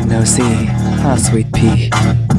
time no see. Ah, sweet pea.